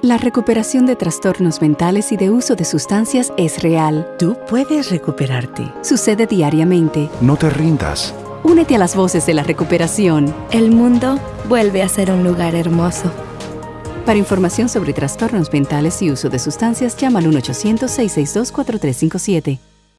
La recuperación de trastornos mentales y de uso de sustancias es real. Tú puedes recuperarte. Sucede diariamente. No te rindas. Únete a las voces de la recuperación. El mundo vuelve a ser un lugar hermoso. Para información sobre trastornos mentales y uso de sustancias, llama al 1-800-662-4357.